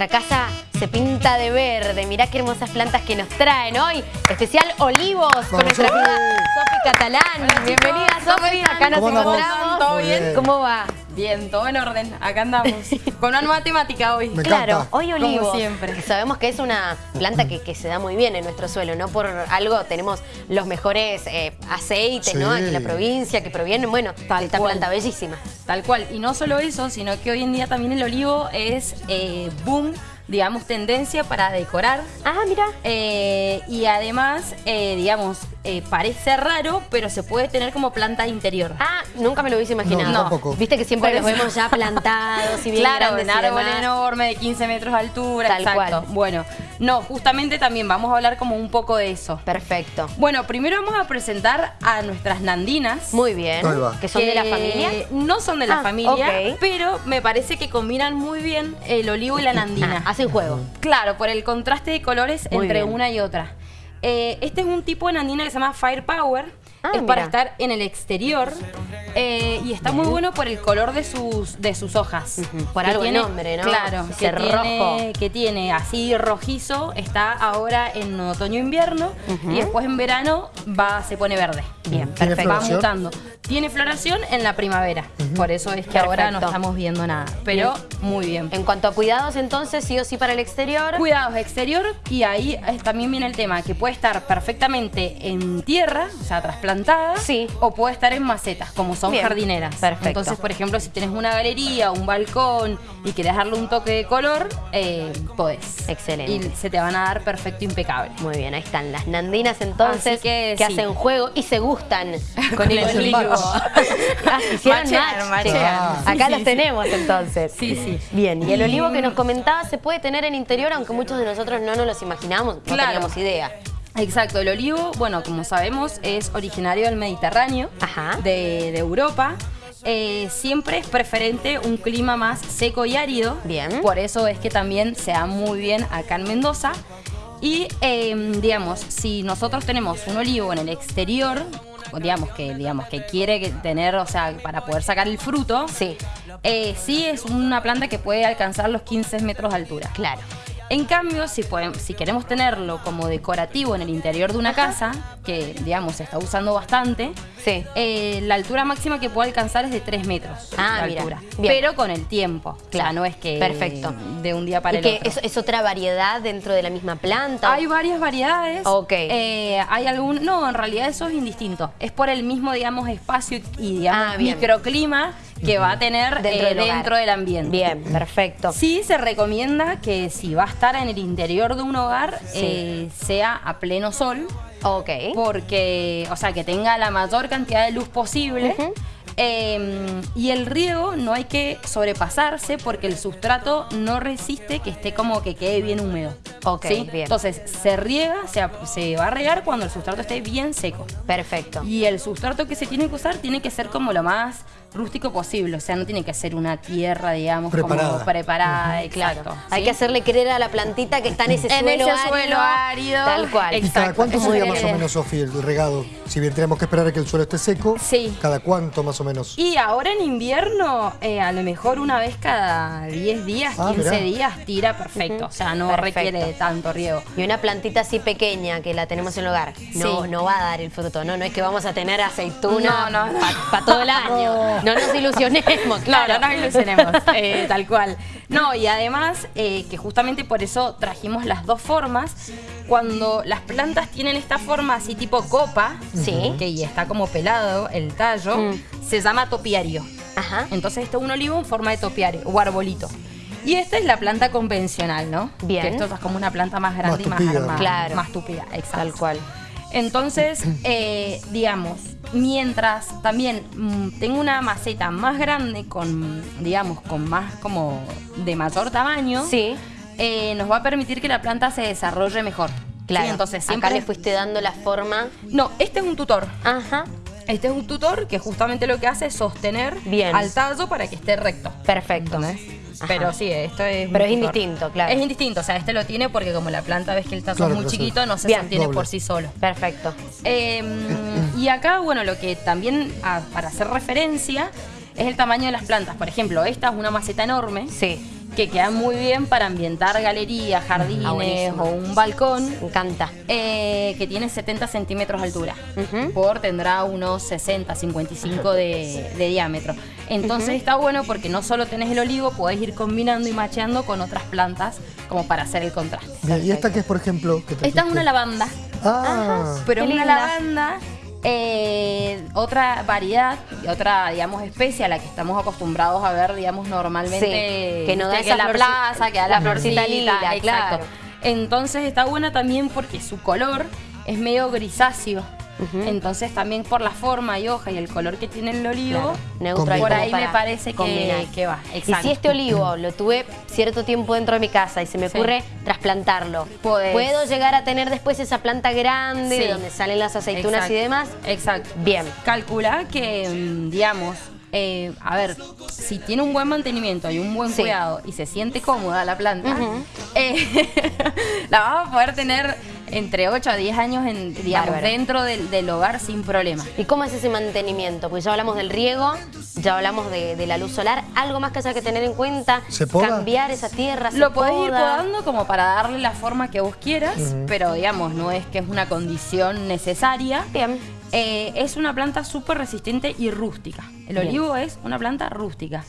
nuestra casa se pinta de verde. Mirá qué hermosas plantas que nos traen hoy. Especial olivos con nuestra amiga Sofi Catalán. Bienvenida, Sofi. Acá nos encontramos. ¿Todo bien? ¿Cómo va? Bien, todo en orden. Acá andamos. Con una nueva temática hoy. Me Claro, encanta. hoy olivos. Como siempre. Sabemos que es una planta que, que se da muy bien en nuestro suelo, no por algo tenemos los mejores eh, aceites, ¿no? Aquí en la provincia que provienen, bueno, Tal esta cual. planta bellísima. Tal cual. Y no solo eso, sino que hoy en día también el olivo es eh, boom, digamos, tendencia para decorar. Ah, mira. Eh, y además, eh, digamos, eh, parece raro, pero se puede tener como planta interior. Ah, nunca me lo hubiese imaginado. No, tampoco. Viste que siempre los vemos ya plantados y bien claro, grandes un árbol demás. enorme de 15 metros de altura. Tal exacto. cual. Bueno, no, justamente también vamos a hablar como un poco de eso. Perfecto. Bueno, primero vamos a presentar a nuestras nandinas. Muy bien. ¿Que son de la familia? No son de la Ah, familia, pero me parece que combinan muy bien el olivo y la nandina. Ah, juego. Claro, por el contraste de colores Muy entre bien. una y otra. Eh, este es un tipo de nandina que se llama Firepower. Ah, es para estar en el exterior eh, y está muy bueno por el color de sus, de sus hojas. Por Que algo el tiene- nombre, ¿no? Claro, que rojo. tiene, que tiene así rojizo, está ahora en otoño-invierno y después en verano va, se pone verde. Bien, ¿Tiene perfecto. Va mutando. Tiene floración en la primavera, por eso es que ahora no estamos viendo nada, pero muy bien. En cuanto a cuidados, entonces, sí o sí para el exterior. Cuidados exterior y ahí es- también viene el tema que puede estar perfectamente en tierra, o sea, trasplantada, Sí. o puede estar en macetas, como son Bien, jardineras. perfecto. Entonces, por ejemplo, si tienes una galería, un balcón y quieres darle un toque de color, eh, podés. Excelente. Y se te van a dar perfecto impecable. Muy bien, ahí están las nandinas entonces Así que sí. hacen juego y se gustan con, Con el el olivo. Ah, hicieron match. machean. Sí. Acá Sí, los sí. tenemos entonces. Sí, sí. Bien, y el olivo que nos comentaba se puede tener en interior, aunque muchos de nosotros no nos los imaginamos, no Claro. teníamos idea. Exacto, el olivo, bueno, como sabemos, es originario del Mediterráneo, Ajá. De, de Europa. Eh, siempre es preferente un clima más seco y árido. Bien. Por eso es que también se da muy bien acá en Mendoza. Y, eh, digamos, si nosotros tenemos un olivo en el exterior, digamos que, digamos que quiere tener, o sea, para poder sacar el fruto, Sí, eh, sí es una planta que puede alcanzar los 15 metros de altura. claro. En cambio, si, podem- si queremos tenerlo como decorativo en el interior de una casa, que digamos se está usando bastante, Sí. eh, la altura máxima que puede alcanzar es de 3 metros Ah, mira. altura. Pero con el tiempo. Claro. No es que Perfecto. de un día para ¿Y el que otro. es, es otra variedad dentro de la misma planta? Hay varias variedades. Ok. Eh, hay algún. No, en realidad eso es indistinto. Es por el mismo, digamos, espacio y, digamos, Ah, microclima que va a tener Dentro eh, del dentro del ambiente. Bien, perfecto. Sí, se recomienda que si va a estar en el interior de un hogar, Sí. eh, sea a pleno sol, Ok. porque, o sea, que tenga la mayor cantidad de luz posible. Eh, y el riego no hay que sobrepasarse porque el sustrato no resiste que esté como que quede bien húmedo. Ok, ¿sí? bien. Entonces se riega, se, se va a regar cuando el sustrato esté bien seco. Perfecto. Y el sustrato que se tiene que usar tiene que ser como lo más rústico posible, o sea, no tiene que ser una tierra, digamos, Preparada. como preparada, exacto. Claro. Hay ¿sí? que hacerle creer a la plantita que está en ese En suelo ese árido. suelo árido. Tal cual. ¿Y Exacto. cada cuánto sería más o menos, Sofi, el regado? Si bien tenemos que esperar a que el suelo esté seco, Sí. ¿cada cuánto más o menos? Y ahora en invierno, eh, a lo mejor una vez cada 10 días, Ah, 15 mirá. días, tira perfecto. O sea, no Perfecto. requiere de tanto riego. Y una plantita así pequeña que la tenemos en el hogar, no, Sí. no va a dar el fruto, ¿no? No es que vamos a tener aceituna No, no, no. para todo el año. No nos ilusionemos, claro. No, no nos ilusionemos, eh, tal cual. No, y además, eh, que justamente por eso trajimos las dos formas. Cuando las plantas tienen esta forma así tipo copa, Sí. que y está como pelado el tallo, Mm. se llama topiario. Ajá. Entonces este es un olivo en forma de topiario o arbolito. Y esta es la planta convencional, ¿no? Bien. Que esto es como una planta más grande Más y más tupida. armada. Claro. Más tupida, exacto. Tal cual. Entonces, eh, digamos, mientras también mm, tengo una maceta más grande con, digamos, con más como de mayor tamaño, Sí. eh, nos va a permitir que la planta se desarrolle mejor. Claro. Sí, entonces siempre Acá le fuiste dando la forma. No, este es un tutor. Ajá. Este es un tutor que justamente lo que hace es sostener Bien. al tallo para que esté recto. Perfecto. Pero sí, esto es. Pero es indistinto, claro. Es indistinto, o sea, este lo tiene porque como la planta ves que el tallo Claro, es muy chiquito, no se Bien. sostiene Doble. por sí solo. Perfecto. Eh, y acá, bueno, lo que también, para hacer referencia, es el tamaño de las plantas. Por ejemplo, esta es una maceta enorme. Sí. que quedan muy bien para ambientar galerías, jardines Ah, buenísimo. o un balcón. Me encanta. eh, que tiene 70 centímetros de altura. Por tendrá unos 60, 55 de, de diámetro. Entonces está bueno porque no solo tenés el olivo, podés ir combinando y macheando con otras plantas como para hacer el contraste. Bien, ¿Y esta que es, por ejemplo? que Esta es una lavanda, Ah, pero Qué una linda. lavanda, eh, otra variedad y otra, digamos, especie a la que estamos acostumbrados a ver, digamos, normalmente. Sí, que no da esa la plaza, que da la, la florcita lila, exacto. claro. Entonces está buena también porque su color es medio grisáceo. Entonces también por la forma y hoja y el color que tiene el olivo, Claro, por ahí me parece que, que va. Y si este olivo lo tuve cierto tiempo dentro de mi casa y se me Sí. ocurre trasplantarlo, Podés. ¿puedo llegar a tener después esa planta grande Sí. de donde salen las aceitunas Exacto. y demás? Exacto. Bien. Calcula que, mm, digamos, eh, a ver, si tiene un buen mantenimiento y un buen Sí. cuidado y se siente cómoda la planta, eh, la vas a poder tener entre 8 a 10 años en, digamos, Bárbaro. dentro del, del hogar sin problema. ¿Y cómo es ese mantenimiento? Porque ya hablamos del riego, ya hablamos de, de la luz solar. ¿Algo más que haya que tener en cuenta? ¿Se poda? Cambiar esa tierra, se Lo podés ir poda? podando como para darle la forma que vos quieras, pero digamos, no es que es una condición necesaria. Bien. Eh, es una planta súper resistente y rústica. El Bien. olivo es una planta rústica.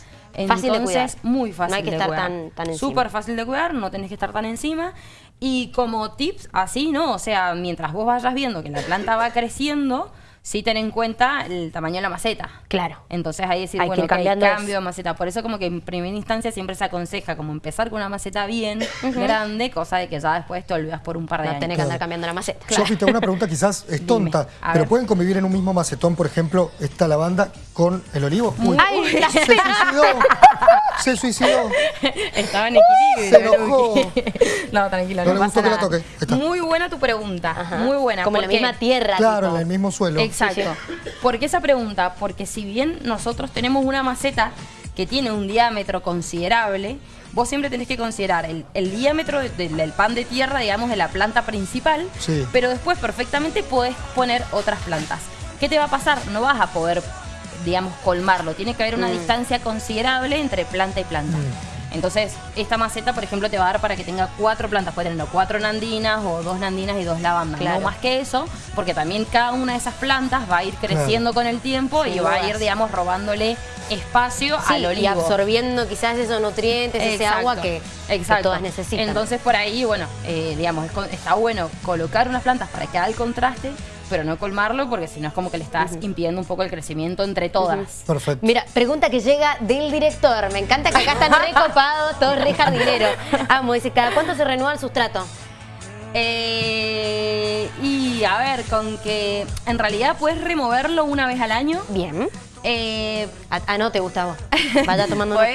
Fácil de cuidar. muy fácil No hay que de estar cuidar. tan- tan encima. Súper fácil de cuidar, no tenés que estar tan encima. Y como tips, así, ¿no? O sea, mientras vos vayas viendo que la planta va creciendo, sí ten en cuenta el tamaño de la maceta. Claro. Entonces ahí decir, Hay que bueno, ir ok, cambiando cambio de maceta. Por eso como que en primera instancia siempre se aconseja como empezar con una maceta bien grande, cosa de que ya después te olvidas por un par de No años. tenés que andar cambiando la maceta. Sofi, tengo una pregunta quizás es tonta, pero. ¿pueden convivir en un mismo macetón, por ejemplo, esta lavanda con el olivo? Uy, Ay, la se suicidó, se suicidó. Estaba en equilibrio. Se enojó. No, tranquilo, No no, le pasa gustó que la nada. toque. Ahí está. Muy buena tu pregunta, Ajá. muy buena. Como en la misma tierra. Claro, tipo. en el mismo suelo. Exacto. ¿Por qué esa pregunta? Porque si bien nosotros tenemos una maceta que tiene un diámetro considerable, vos siempre tenés que considerar el, el diámetro de- de- del pan de tierra, digamos, de la planta principal, Sí. pero después perfectamente podés poner otras plantas. ¿Qué te va a pasar? No vas a poder, digamos, colmarlo. Tiene que haber una Mm. distancia considerable entre planta y planta. Entonces, esta maceta, por ejemplo, te va a dar para que tenga cuatro plantas. Puede tener cuatro nandinas o dos nandinas y dos lavandas. Claro. No más que eso, porque también cada una de esas plantas va a ir creciendo con el tiempo y va a ir, digamos, robándole espacio Sí, al olivo. y absorbiendo quizás esos nutrientes, ese agua que, que exacto. todas necesitan. Entonces por ahí, bueno, eh, digamos, está bueno colocar unas plantas para que haga el contraste, pero no colmarlo porque si no es como que le estás impidiendo un poco el crecimiento entre todas. Perfecto. Mira, pregunta que llega del director. Me encanta que acá están recopados, todos re jardineros. Amo, dice, ¿cada cuánto se renueva el sustrato? Eh, y a ver, con que en realidad puedes removerlo una vez al año. Bien. Eh, Ah, ah, no te gusta a vos. Vaya tomando una-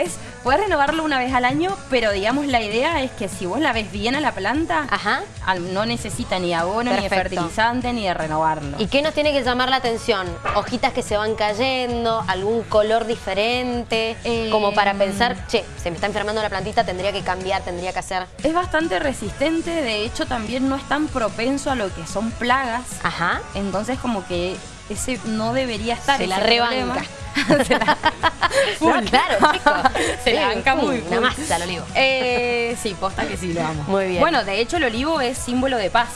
Puedes, renovarlo una vez al año, pero digamos la idea es que si vos la ves bien a la planta, Ajá. al- no necesita ni abono, ni de fertilizante, ni de renovarlo. ¿Y qué nos tiene que llamar la atención? ¿Hojitas que se van cayendo? ¿Algún color diferente? Eh, Como para pensar, che, se me está enfermando la plantita, tendría que cambiar, tendría que hacer. Es bastante resistente, de hecho también no es tan propenso a lo que son plagas. Ajá. Entonces como que ese no debería estar. Se la rebanca. Se la- No, claro, chicos. Se la Sí, banca muy Una masa el olivo. Eh, sí, posta que sí lo amo. Muy bien. Bueno, de hecho el olivo es símbolo de paz.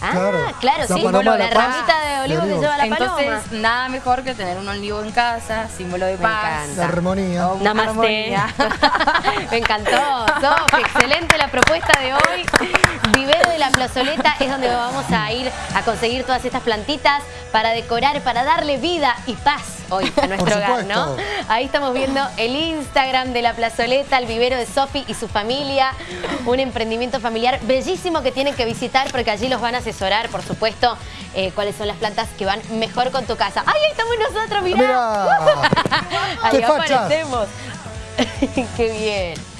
Ah, Claro. claro, La sí. paloma La de la paz. ramita de olivo que lleva la Entonces, paloma. nada mejor que tener un olivo en casa, símbolo de Me paz. encanta. La armonía. Oh, Namaste. armonía. Me encantó, Sofi, excelente la propuesta de hoy. Vivero de la Plazoleta es donde vamos a ir a conseguir todas estas plantitas para decorar, para darle vida y paz hoy a nuestro hogar, ¿no? Ahí estamos viendo el Instagram de la Plazoleta, el vivero de Sofi y su familia. Un emprendimiento familiar bellísimo que tienen que visitar porque allí los van a asesorar, por supuesto, eh, cuáles son las plantas que van mejor con tu casa. ¡Ay, ahí estamos nosotros! ¡Mirá! Mirá. Ahí aparecemos. ¡Qué bien!